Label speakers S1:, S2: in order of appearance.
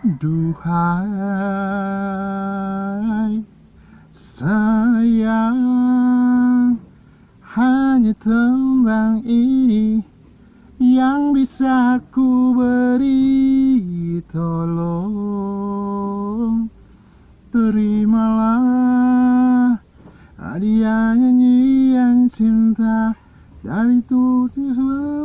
S1: Duhai sayang Hanya tembang ini Yang bisa ku beri Tolong. Terimalah Hadiah nyanyian cinta Dari tujuh